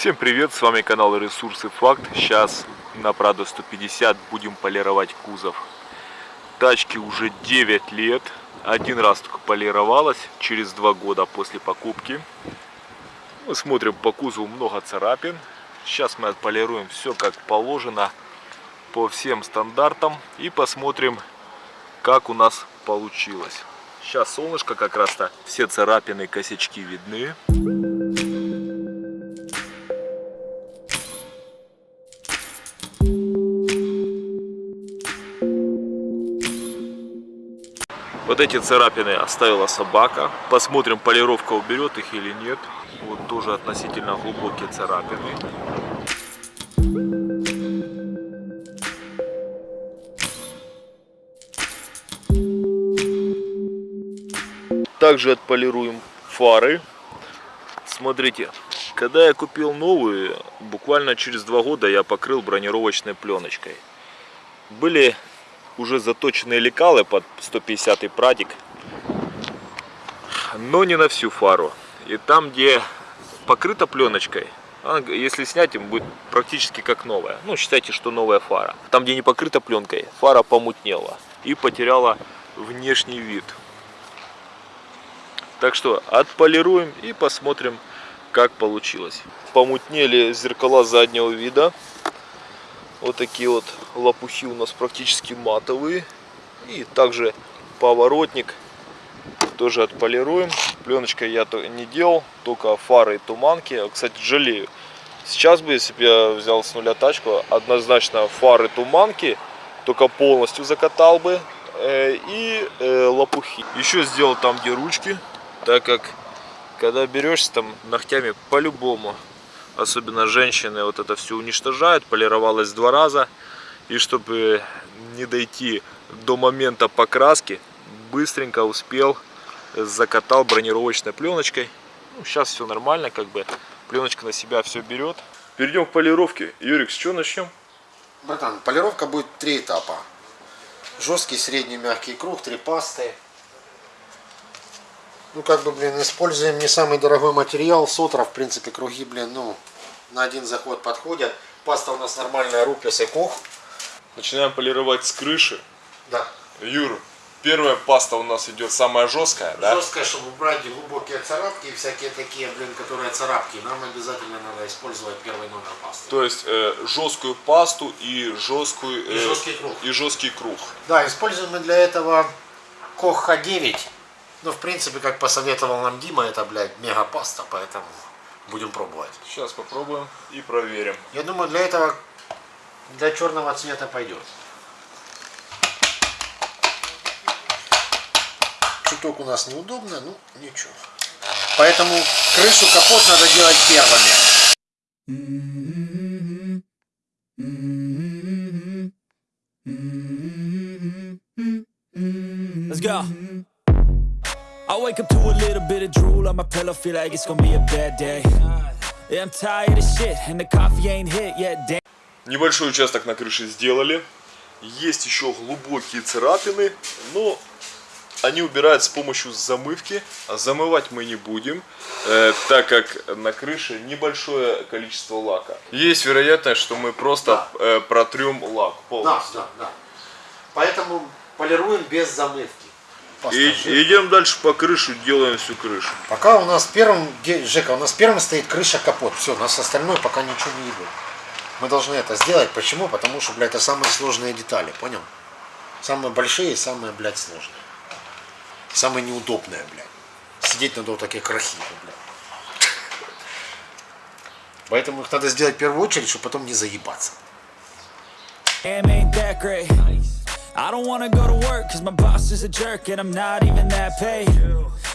Всем привет, с вами канал Ресурсы Факт. Сейчас на Прадо 150 будем полировать кузов. Тачке уже 9 лет. Один раз только полировалась, через 2 года после покупки. Мы смотрим по кузову много царапин. Сейчас мы отполируем все как положено, по всем стандартам. И посмотрим, как у нас получилось. Сейчас солнышко как раз-то, все царапины, косячки видны. Вот эти царапины оставила собака. Посмотрим, полировка уберет их или нет. Вот тоже относительно глубокие царапины. Также отполируем фары. Смотрите, когда я купил новую, буквально через два года я покрыл бронировочной пленочкой. Были уже заточенные лекалы под 150 прадик, но не на всю фару. И там, где покрыта пленочкой, если снять, им будет практически как новая. Ну, считайте, что новая фара. Там, где не покрыта пленкой, фара помутнела и потеряла внешний вид. Так что отполируем и посмотрим, как получилось. Помутнели зеркала заднего вида. Вот такие вот лопухи у нас практически матовые. И также поворотник тоже отполируем. Пленочкой я не делал, только фары и туманки. Кстати, жалею. Сейчас бы, если бы я взял с нуля тачку, однозначно фары туманки, только полностью закатал бы. Э, и э, лопухи. Еще сделал там, где ручки, так как когда берешься там ногтями по-любому особенно женщины, вот это все уничтожают. Полировалось два раза. И чтобы не дойти до момента покраски, быстренько успел, закатал бронировочной пленочкой. Ну, сейчас все нормально, как бы пленочка на себя все берет. Перейдем к полировке. Юрик, с чего начнем? Братан, полировка будет три этапа. Жесткий, средний, мягкий круг, три пасты. Ну, как бы, блин, используем не самый дорогой материал. Сотра, в принципе, круги, блин, ну, на один заход подходят. Паста у нас нормальная, рупес и кох. Начинаем полировать с крыши. Да. Юр, первая паста у нас идет самая жесткая, да? Жесткая, чтобы убрать глубокие царапки и всякие такие, блин, которые царапки. Нам обязательно надо использовать первый номер пасты. То есть э, жесткую пасту и жесткую... Э, и жесткий круг. И жесткий круг. Да, используем мы для этого Кох Х9. Ну, в принципе, как посоветовал нам Дима, это, блядь, мега паста, поэтому будем пробовать. Сейчас попробуем и проверим. Я думаю, для этого, для черного цвета пойдет. Чуток у нас неудобно, ну ничего. Поэтому крышу капот надо делать первыми. My pillow, feel like it's gonna be a bad day. Yeah, I'm tired of shit, and the coffee ain't hit yet, damn. Небольшой участок на крыше сделали. Есть еще глубокие царапины, но они убирают с помощью замывки. А замывать мы не будем, э, так как на крыше небольшое количество лака. Есть вероятность, что мы просто да. э, протрем лак полностью. Да, да, да. Поэтому полируем без замывки. И, идем дальше по крышу, делаем всю крышу. Пока у нас первым, Жека, у нас первым стоит крыша капот. Все, у нас остальное пока ничего не идет. Мы должны это сделать. Почему? Потому что, блядь, это самые сложные детали, понял? Самые большие и самые, блядь, сложные. Самые неудобные, блядь. Сидеть надо вот такие крахи, блядь. Поэтому их надо сделать в первую очередь, чтобы потом не заебаться. I don't wanna go to work cause my boss is a jerk and I'm not even that paid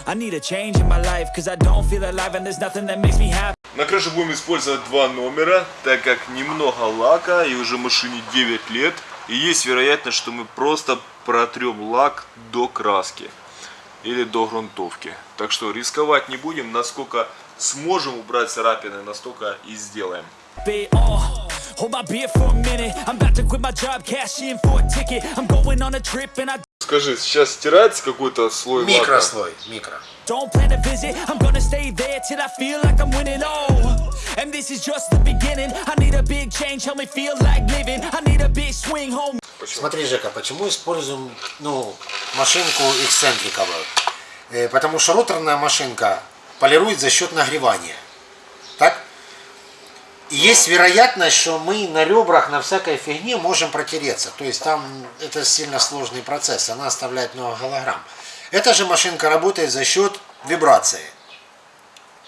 I need a change in my life cause I don't feel alive and there's nothing that makes me happy На крыше будем использовать два номера, так как немного лака и уже машине 9 лет. И есть вероятность, что мы просто протрем лак до краски или до грунтовки. Так что рисковать не будем, насколько сможем убрать царапины, настолько и сделаем. Hold my beer for a minute I'm about to quit my job, cash in for a ticket I'm going on a trip and I... Скажи, сейчас стирается какой-то слой Микрослой, микро. Don't plan to visit, I'm gonna stay there till I feel like I'm winning, oh And this is just the beginning. I need a big change, help me feel like living. I need a big swing home. Смотри, Жека, почему используем ну, машинку эксцентриковую? Э, потому что роторная машинка полирует за счет нагревания. Есть вероятность, что мы на ребрах на всякой фигне можем протереться. То есть там это сильно сложный процесс. Она оставляет много голограмм. Эта же машинка работает за счет вибрации.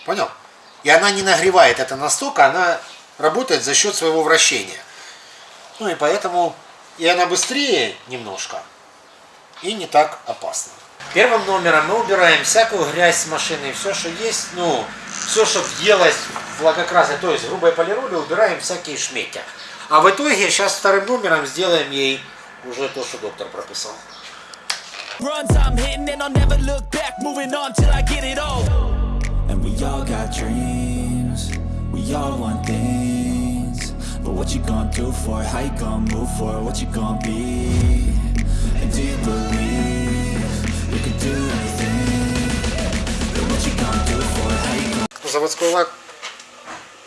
Понял? И она не нагревает это настолько, она работает за счет своего вращения. Ну и поэтому и она быстрее немножко и не так опасна. Первым номером мы убираем всякую грязь с машины, все, что есть, ну, все, что въелось в лакокраске, то есть грубой полироли, убираем всякие шметя. А в итоге сейчас вторым номером сделаем ей уже то, что доктор прописал. Runs I'm hitting and I'll never look back. Moving on till I get it all. And we all got dreams. We all want things. But what you gonna do for it? How you gonna move for it? What you gonna be? And do you believe Заводской лак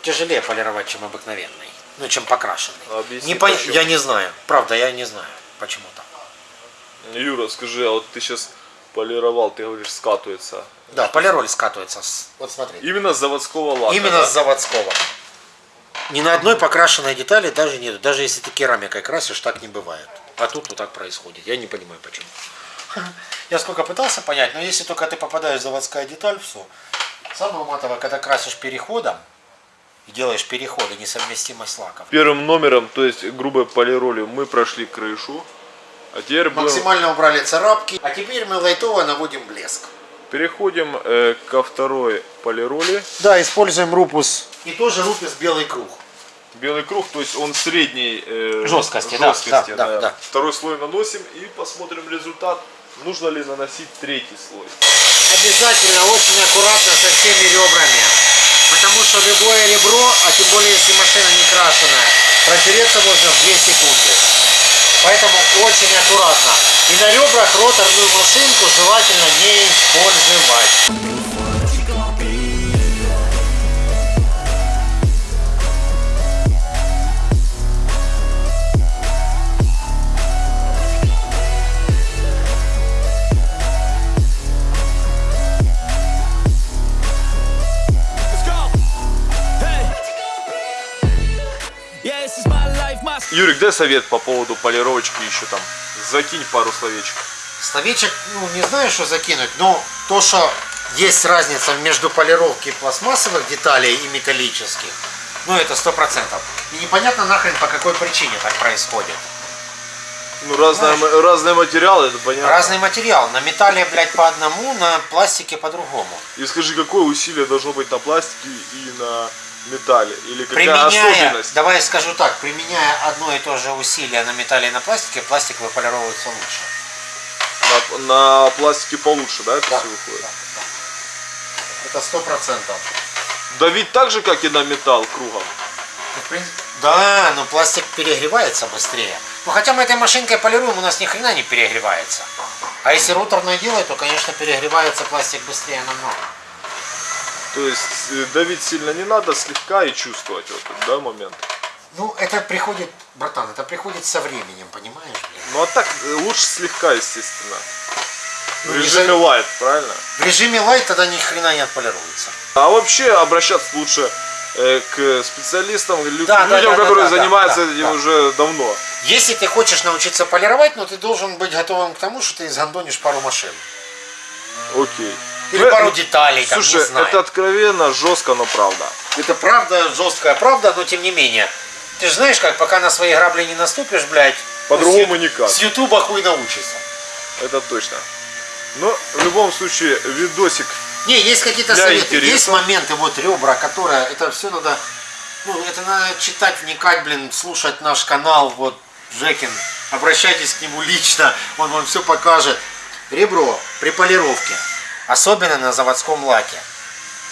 тяжелее полировать, чем обыкновенный. Ну, чем покрашенный. Объясни, Не по- почему. Я не знаю. Правда, я не знаю, почему так. Юра, скажи, а вот ты сейчас полировал, ты говоришь, скатывается. Да, полироль скатывается. Вот смотри. Именно с заводского лака. Именно да? с заводского. Ни на одной покрашенной детали даже нет. Даже если ты керамикой красишь, так не бывает. А тут вот так происходит. Я не понимаю почему. Я сколько пытался понять, но если только ты попадаешь в заводская деталь, все. Самое матовое, когда красишь переходом и делаешь переходы, несовместимость лаков. Первым номером, то есть грубой полиролью, мы прошли крышу. А теперь будем- Максимально убрали царапки. А теперь мы лайтово наводим блеск. переходим э, ко второй полироли. Да, используем рупус. И тоже рупус белый круг. Белый круг, то есть он средней э, Жесткости, да, жесткости, да, да, да. Второй слой наносим и посмотрим результат. Нужно ли наносить третий слой. Обязательно очень аккуратно со всеми ребрами. Потому что любое ребро, а тем более если машина не крашеная, протереться можно в 2 секунды. Поэтому очень аккуратно. И на ребрах роторную машинку желательно не использовать. Дай совет по поводу полировочки еще там. Закинь пару словечек. Словечек, ну не знаю, что закинуть, но то, что есть разница между полировки пластмассовых деталей и металлических, ну это сто процентов. И непонятно нахрен по какой причине так происходит. Ну, разные, разные материалы, это понятно. Разный материал. На металле, блядь, по одному, на пластике по-другому. И скажи, какое усилие должно быть на пластике и на металле? Или какая Применяя, особенность? давай я скажу так, применяя одно и то же усилие на металле и на пластике, пластик выполировывается лучше. На, на пластике получше, да, это Да, все выходит? да, да. Это сто процентов. Давить так же, как и на металл кругом. Ну, в принципе, Да, но пластик перегревается быстрее. Ну хотя мы этой машинкой полируем, у нас ни хрена не перегревается. А если роторное делать, то, конечно, перегревается пластик быстрее намного. То есть э, давить сильно не надо, слегка и чувствовать вот этот да, момент. Ну, это приходит, братан, это приходит со временем, понимаешь, блин? Ну а так э, лучше слегка, естественно. В Ну, режиме за- лайт, правильно? В режиме лайт тогда ни хрена не отполируется. А вообще обращаться лучше э, к специалистам, Да, людям, да, да, которые да, да, занимаются да, этим да. уже давно. Если ты хочешь научиться полировать, но ты должен быть готовым к тому, что ты изгандонишь пару машин. Окей. Или пару деталей, там, Слушай, не знаю. это откровенно, жестко, но правда. Это правда, жесткая правда, но тем не менее. Ты же знаешь, как пока на свои грабли не наступишь, блядь, По-другому ну, никак. С Ютуба хуй научишься. Это точно. Но в любом случае видосик Не, есть какие-то советы, интереса. есть моменты, вот ребра, которые, это все надо, ну, это надо читать, вникать, блин, слушать наш канал, вот, Жекин, обращайтесь к нему лично, он вам все покажет. Ребро при полировке, особенно на заводском лаке,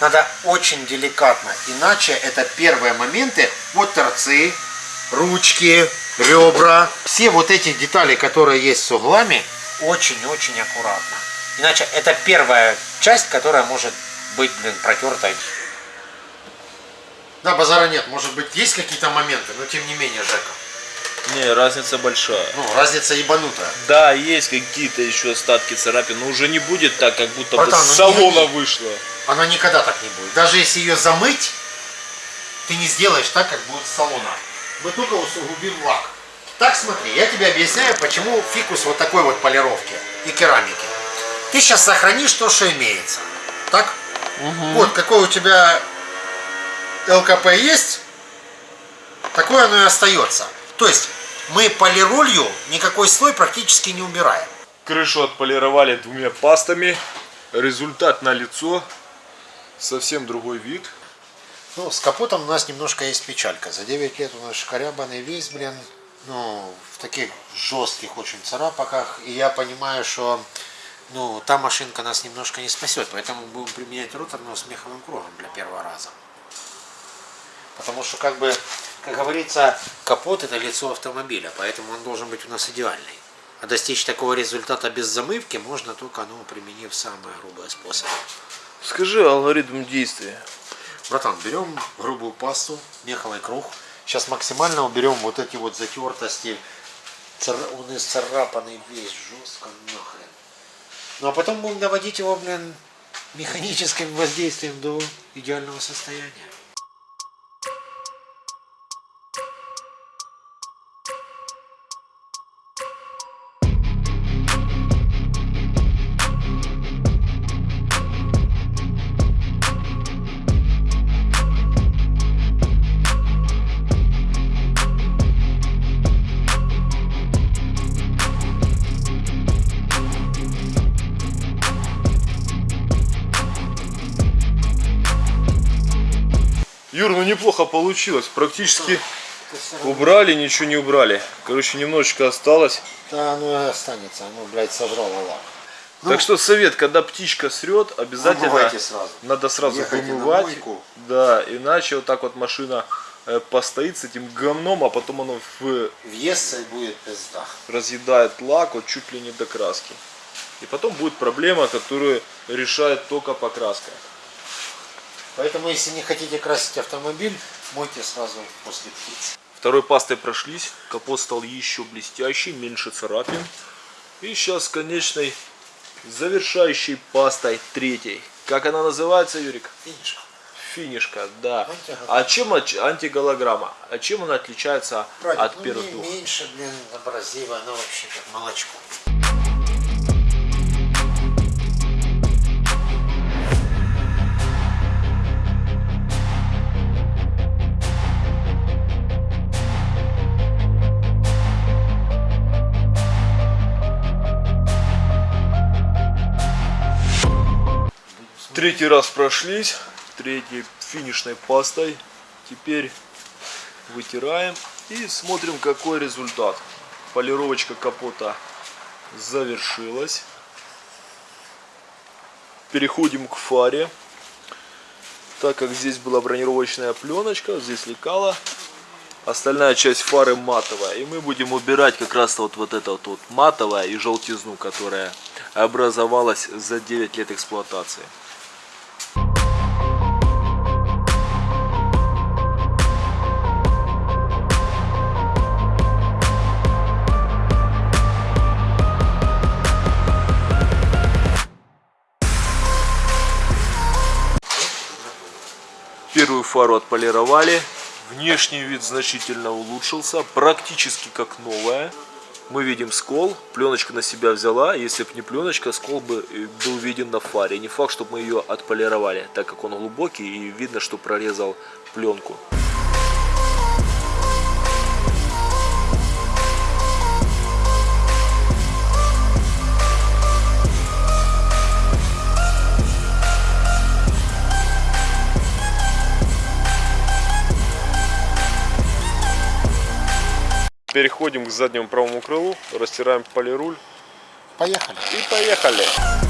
надо очень деликатно, иначе это первые моменты, вот торцы, ручки, ребра, все вот эти детали, которые есть с углами, очень-очень аккуратно. Иначе это первая часть, которая может быть, блин, протертой. Да, базара нет. Может быть, есть какие-то моменты, но тем не менее, Жека. Не, разница большая. Ну, разница ебанутая. Да, есть какие-то еще остатки царапин, но уже не будет так, как будто бы Братан, с ну салона не- вышло. Она никогда так не будет. Даже если ее замыть, ты не сделаешь так, как будет с салона. Мы только усугубим лак. Так смотри, я тебе объясняю, почему фикус вот такой вот полировки и керамики. Ты сейчас сохранишь то, что имеется. Так? Вот какой у тебя ЛКП есть, такое оно и остается. То есть мы полиролью никакой слой практически не убираем. Крышу отполировали двумя пастами. Результат на лицо. Совсем другой вид. Ну, с капотом у нас немножко есть печалька. За 9 лет у нас шкарябанный весь, блин, ну, в таких жестких очень царапаках. И я понимаю, что ну, та машинка нас немножко не спасет. Поэтому будем применять роторную с меховым кругом для первого раза. Потому что, как бы, как говорится, капот это лицо автомобиля, поэтому он должен быть у нас идеальный. А достичь такого результата без замывки можно только, ну, применив самые грубые способы. Скажи алгоритм действия. Братан, берем грубую пасту, меховый круг. Сейчас максимально уберем вот эти вот затертости. Цара- Он исцарапанный весь жестко нахрен. Ну а потом будем доводить его, блин, механическим воздействием до идеального состояния. Юр, ну неплохо получилось. Практически убрали, ничего не убрали. Короче, немножечко осталось. Да, оно и останется, оно, блядь, сожрало лак. Ну, так что совет, когда птичка срет, обязательно сразу. надо сразу Ехайте вымывать. Да, иначе вот так вот машина э, постоит с этим говном, а потом оно в Въестся и будет пизда. разъедает лак вот чуть ли не до краски. И потом будет проблема, которую решает только покраска. Поэтому, если не хотите красить автомобиль, мойте сразу после птицы. Второй пастой прошлись, капот стал еще блестящий, меньше царапин. И сейчас конечной завершающей пастой третьей. Как она называется, Юрик? Финишка. Финишка, да. А чем антиголограмма? А чем она отличается Братик, от ну, первых двух? меньше, блин, абразива, она вообще как молочко. Третий раз прошлись, третьей финишной пастой. Теперь вытираем и смотрим, какой результат. Полировочка капота завершилась. Переходим к фаре. Так как здесь была бронировочная пленочка, здесь лекала. Остальная часть фары матовая. И мы будем убирать как раз вот, вот это вот, вот матовая и желтизну, которая образовалась за 9 лет эксплуатации. Фару отполировали. Внешний вид значительно улучшился, практически как новая. Мы видим скол, пленочка на себя взяла. Если бы не пленочка, скол бы э, был виден на фаре. Не факт, чтобы мы ее отполировали, так как он глубокий и видно, что прорезал пленку. Переходим к заднему правому крылу, растираем полируль Поехали. и поехали.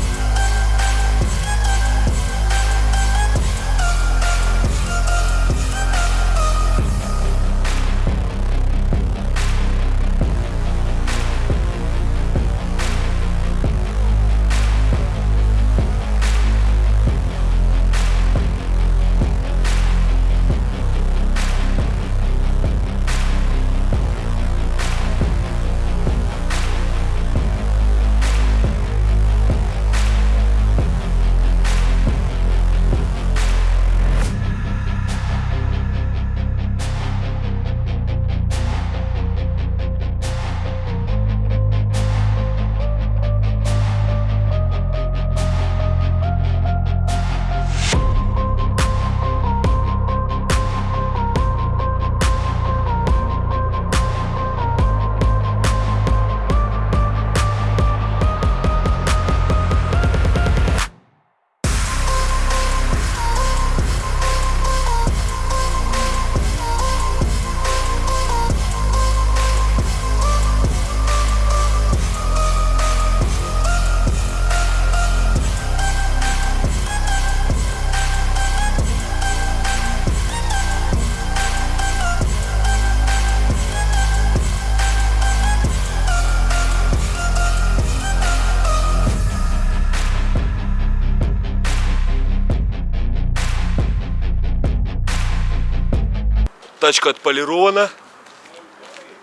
Тачка отполирована.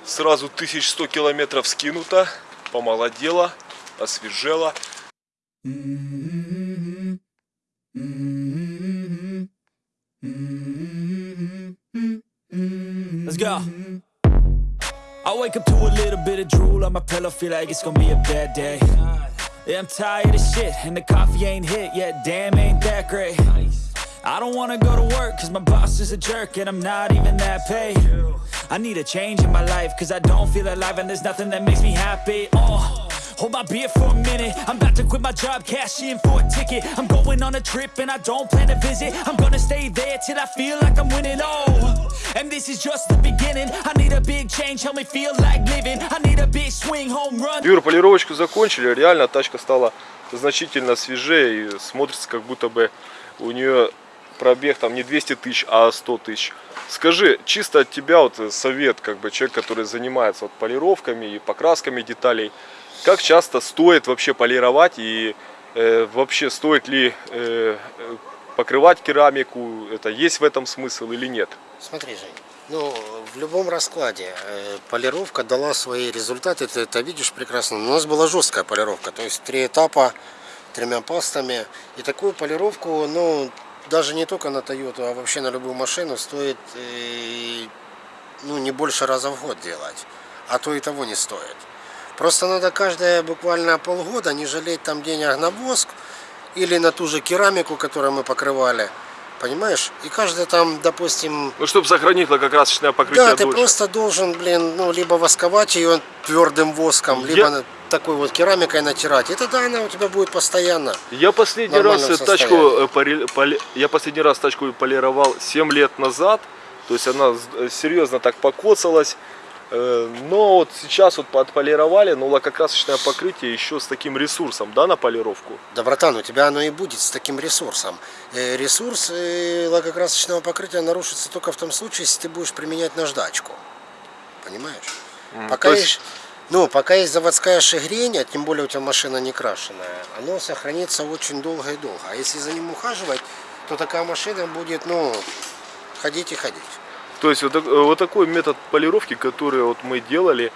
Сразу 1100 километров скинута. Помолодела, освежела. Let's go. I wake up to a little bit of drool on my pillow, feel like it's gonna be a bad day. Yeah, I'm tired of shit, and the coffee ain't hit yet, damn, ain't that great. I don't wanna go to work, cause my boss is a jerk, and I'm not even that paid. I need a change in my life, cause I don't feel alive, and there's nothing that makes me happy. Oh. Hold my beer for a minute I'm about to quit my job, cash in for a ticket I'm going on a trip and I don't plan to visit I'm gonna stay there till I feel like I'm winning, oh And this is just the beginning I need a big change, help me feel like living I need a big swing, home run Юр, полировочку закончили. Реально тачка стала значительно свежее и смотрится как будто бы у нее пробег там не 200 тысяч, а 100 тысяч. Скажи, чисто от тебя вот совет, как бы человек, который занимается вот полировками и покрасками деталей, как часто стоит вообще полировать и э, вообще стоит ли э, э, покрывать керамику, это есть в этом смысл или нет? Смотри, Жень, ну, в любом раскладе э, полировка дала свои результаты, ты это видишь прекрасно. У нас была жесткая полировка, то есть три этапа, тремя пастами. И такую полировку, ну, даже не только на Toyota, а вообще на любую машину стоит, э, ну, не больше раза в год делать. А то и того не стоит. Просто надо каждые буквально полгода не жалеть там денег на воск или на ту же керамику, которую мы покрывали. Понимаешь? И каждый там, допустим, Ну, чтобы сохранить лакокрасочное покрытие да, ты дольше. просто должен, блин, ну, либо восковать ее твердым воском, Я- либо такой вот керамикой натирать. И тогда она у тебя будет постоянно. Я последний раз э, тачку состоянии. э, поли- поли- я последний раз тачку полировал 7 лет назад. То есть она э, серьезно так покоцалась. Э, Но вот сейчас вот отполировали, но лакокрасочное покрытие еще с таким ресурсом, да, на полировку. Да, братан, у тебя оно и будет с таким ресурсом. Ресурс лакокрасочного покрытия нарушится только в том случае, если ты будешь применять наждачку. Понимаешь? Пока то есть- ну, пока есть заводская шагрень, а тем более у тебя машина не крашеная, оно сохранится очень долго и долго. А если за ним ухаживать, то такая машина будет, ну, ходить и ходить. То есть вот, э, вот такой метод полировки, который вот мы делали,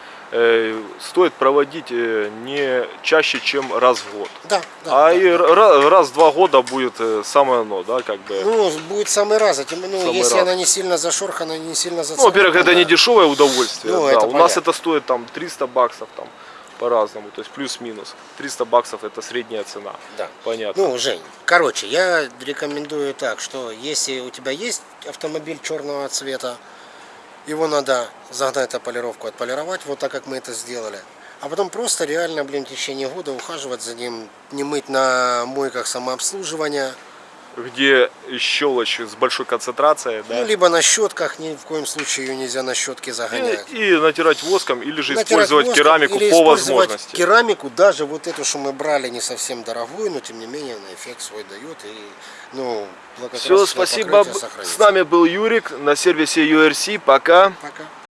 стоит проводить э, не чаще, чем раз в год. Да, да. а да, и да. ра- раз в два года будет э, самое оно, да, как бы. Ну, будет самый раз. а тем- Ну, Самый если раз. она не сильно зашорхана, не сильно Ну, зацарапана. во-первых, это не дешевое удовольствие. Ну, да. это У нас понятно. это стоит там 300 баксов там по-разному, то есть плюс-минус. 300 баксов это средняя цена. Да. Понятно. Ну, Жень, короче, я рекомендую так, что если у тебя есть автомобиль черного цвета, его надо загнать на полировку, отполировать, вот так, как мы это сделали. А потом просто реально, блин, в течение года ухаживать за ним, не мыть на мойках самообслуживания, Где щелочь с большой концентрацией, да. ну, либо на щетках, ни в коем случае ее нельзя на щетке загонять. и, и натирать воском, или же Натирать использовать воском керамику или по возможности. Керамику, даже вот эту, что мы брали, не совсем дорогую, но тем не менее она эффект свой дает. И, ну, Все, спасибо. С нами был Юрик на сервисе URC. Пока. Пока.